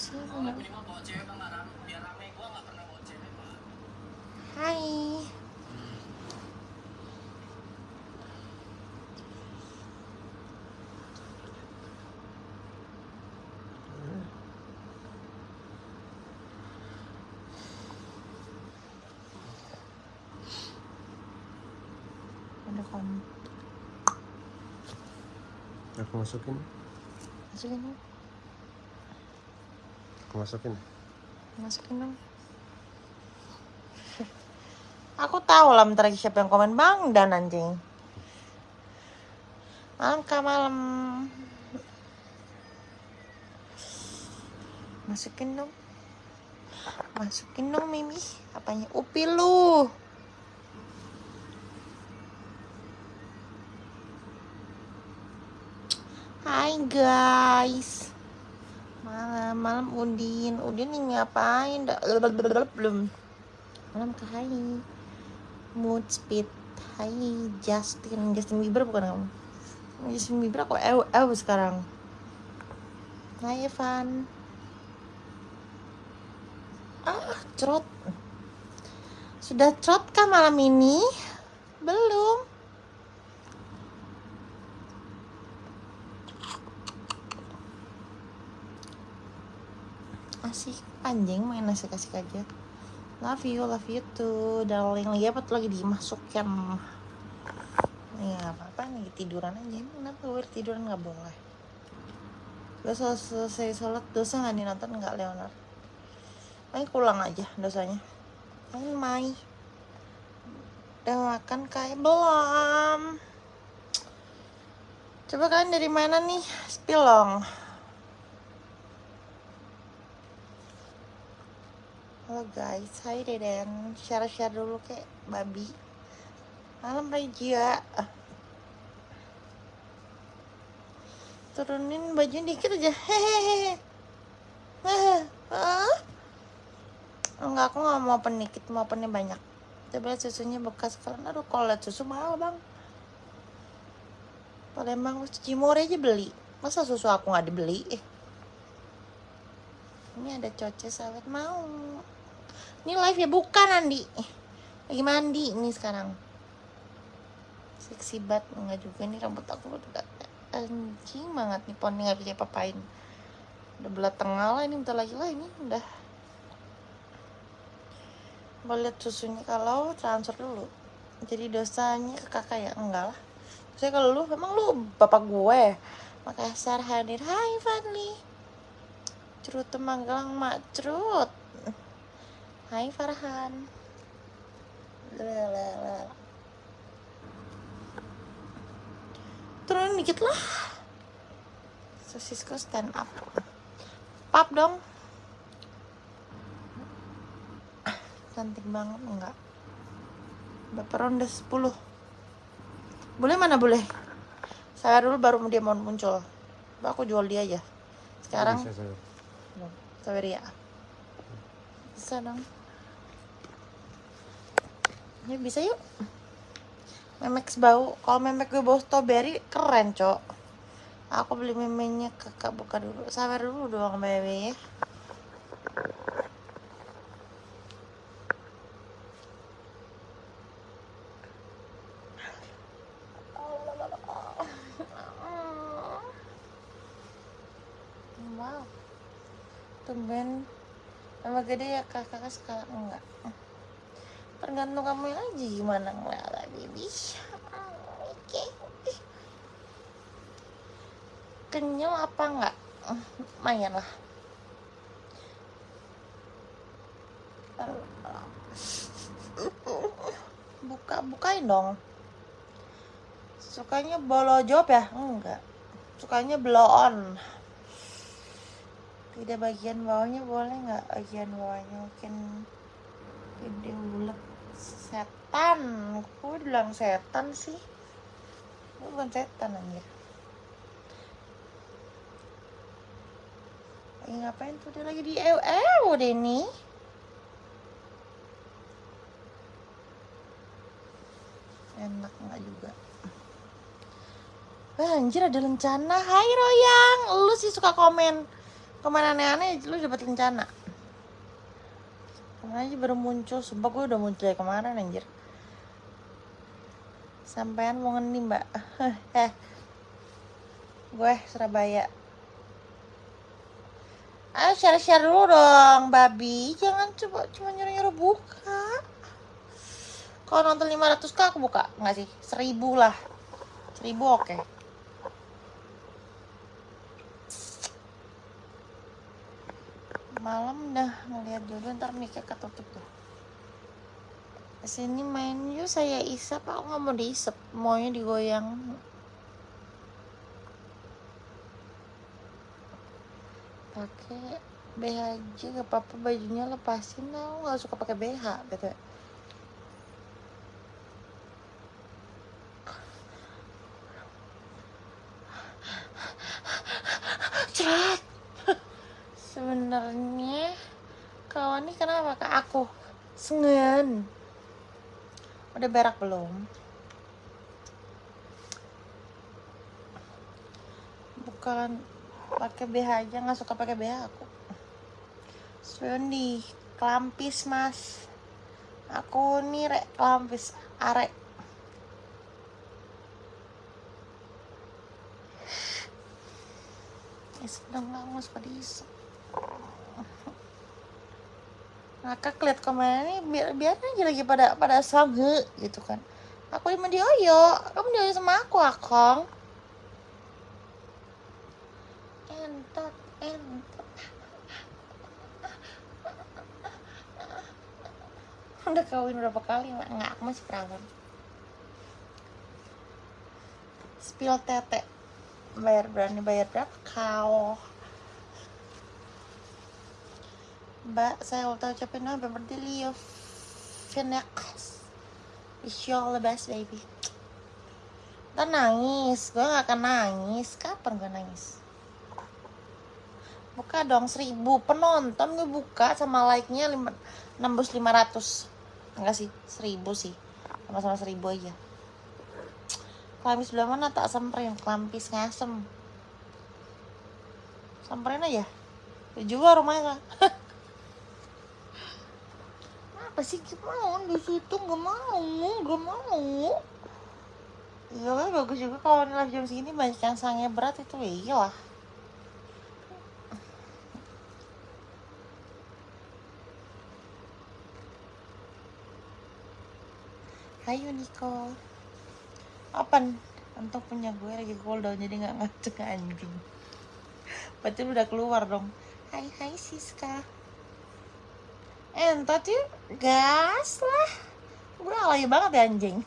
Hai. Ada. Aku masukin. Masukin dong. Aku masukin. Masukin dong. Aku tahu lah bentar lagi siapa yang komen bang dan anjing. Kah malam. Masukin dong. Masukin dong Mimi. Apanya? Upi lu. Hai guys. Malam, malam Udin. Udin ini ngapain? Belum. Malam ke Hai. Mood speed. Hai Justin. Justin Bieber bukan kamu? Justin Bieber aku ew, ew sekarang. Hai Evan. Ah, trot. Sudah trot kah malam ini? Belum. Anjing main asik-asik aja. Love you love you too. Darling lagi apa tuh? Lagi dimasukkan ya apa apa nih tiduran aja. Emang kenapa gue tiduran? Nggak boleh. Gak selesai sholat dosa nggak nih nonton? Nggak Leonard. Ayo pulang aja dosanya. Main Mai. Udah makan kayak belum. Coba kalian dari mana nih? Spilong Halo guys, hai Deden. Share-share dulu kayak babi. Malam Regia Turunin baju dikit aja. Hehehe. Enggak, aku gak mau open dikit, mau opennya banyak. Coba lihat susunya bekas karena Aduh, kalau lihat susu mahal bang. Palembang Cimore aja beli. Masa susu aku gak dibeli? Eh. Ini ada coce sahabat mau ini live ya bukan Andi. Lagi mandi ini sekarang. Seksi banget enggak juga ini rambut aku udah anjing banget nih poni nggak bisa papain udah belah tengah lah ini bentar lagi lah ini udah. Mau lihat susunya kalau transfer dulu. Jadi dosanya ke kakak ya? Enggak lah. Saya kalau lu emang lu bapak gue? Makassar hadir. Hai Fadli. Cerut Temanggalang mak cerut Hai Farhan. Lalalala. Turun dikit lah. Sosisku stand up. Pap dong. Cantik banget enggak? Berapa ronde 10? Boleh mana boleh? Saya dulu baru dia mau muncul. Aku jual dia aja. Sekarang. Saweria. Bisa dong. Ya bisa yuk. Memex bau. Kalau memek gue bau strawberry keren, Cok. Aku beli memenya kakak buka dulu. Sabar dulu doang, bebe ya. Wow. Tumben Nama gede ya kakak sekarang enggak? Tergantung kamu aja gimana ngeliat baby Oke. Kenyal apa enggak? Lumayan lah. Buka, bukain dong. Sukanya bolo job ya? Enggak. Sukanya blow on tidak bagian bawahnya boleh nggak? Bagian bawahnya mungkin gede bulat. Setan. Gue bilang setan sih? Gue bukan setan anjir? Lagi ngapain tuh? Dia lagi di ew ew nih enak nggak juga? Wah, anjir ada lencana. Hai Royang. Lu sih suka komen ke mana aneh-aneh lu dapet rencana. Kemarin aja baru muncul sumpah gue udah muncul ya kemarin anjir. Sampean mau ngenim mbak. Eh gue Surabaya. Ayo share-share dulu dong babi. Jangan coba cuma nyuruh-nyuruh buka. Kalau nonton 500 k aku buka. Nggak sih? Seribu lah. Seribu oke malam dah ngeliat dulu ntar mikir ketutup tuh. Sini main yuk saya isap. Aku nggak mau diisep maunya digoyang. Pakai BH aja gak apa-apa bajunya lepasin. Aku nggak suka pakai BH betul Cerat. Sebenarnya kawan ini kenapa ke aku? Sengen. Udah berak belum? Bukan pakai BH aja nggak suka pakai BH aku. Sundi, kelampis mas. Aku nih rek kelampis arek. Ya sedang nggak mau diisep. ngakak lihat ke mana nih biar biar aja lagi pada pada sange gitu kan. Aku di dioyo kamu dioyo sama aku akong. Entot entot. Udah kawin berapa kali mak? Nggak aku masih perawan. Spill tete. Bayar berani bayar berapa? Kau Mbak, saya ulta ucapin happy birthday Leo. Phoenix. Wish you all the best, baby. Ntar nangis, gue gak akan nangis. Kapan gue nangis? Buka dong seribu. Penonton gue buka sama like-nya lima- nembus 500 Enggak sih, seribu sih. Sama-sama seribu aja. Kelamis sebelah mana? Tak semperin Kelampis ngasem. Samperin aja. Juga rumahnya apa sih mau? Di situ gak mau gak mau. Iya kan bagus juga kalau live jam segini banyak yang sangnya berat itu ya iyalah Hai Niko Apa Untuk punya gue lagi cooldown jadi gak ngaceng anjing. Berarti udah keluar dong. Hai hai Siska entot yuk. Gas lah. Gue alay banget ya anjing.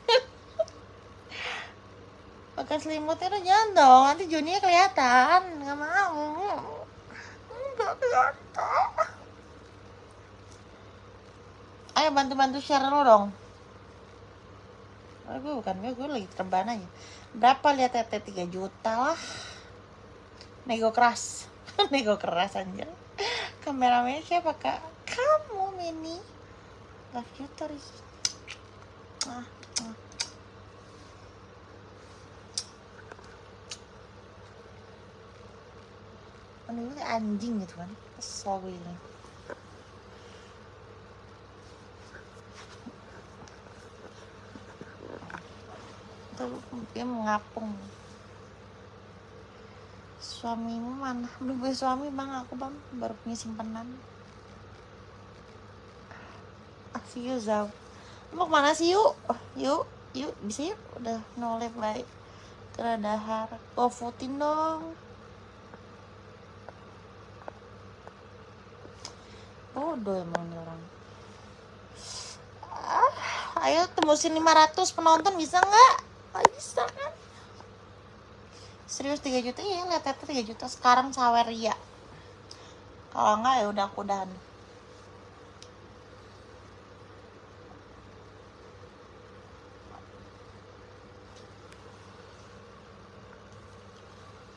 Pakai selimutnya udah jangan dong. Nanti Juninya kelihatan. Nggak mau. Nggak kelihatan. Ayo bantu-bantu share lo dong. Oh, bukan gue lagi terbang aja. Berapa lihat tete 3 juta lah. Nego keras. Nego keras anjir kameramennya siapa kak kamu Mini love you terus. Ah, ah. Aduh, anjing gitu kan. Kesel gue ini. Tuh dia mengapung. Suamimu mana? Belum punya suami bang. Aku bang baru punya simpanan see you Zau mau ke mana sih yuk? Yuk yuk. Bisa yuk? Udah nolep baik keradahar gofoodin dong. Bodoh emang nih orang. Ah, ayo tembusin 500 penonton bisa nggak? Nggak bisa kan? Serius 3 juta? Iya lihat lihat 3 juta. Sekarang sawer ya kalau enggak ya udah aku udahan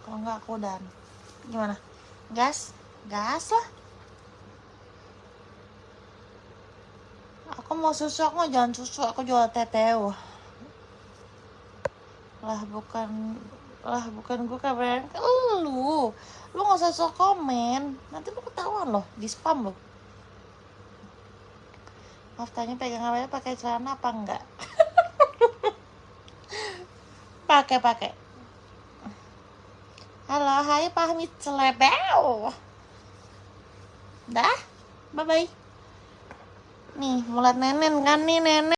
kalau enggak aku udahan. Gimana? Gas? Gas lah. Aku mau susu aku mau jangan susu aku jual teteo lah bukan lah bukan gue kabarin lu lu nggak usah sok komen. Nanti lu ketahuan loh di spam loh. Maaf tanya pegang HP pakai celana apa enggak? Pakai pakai halo hai pahmi celebel. Dah bye bye nih mulat nenen kan nih nenek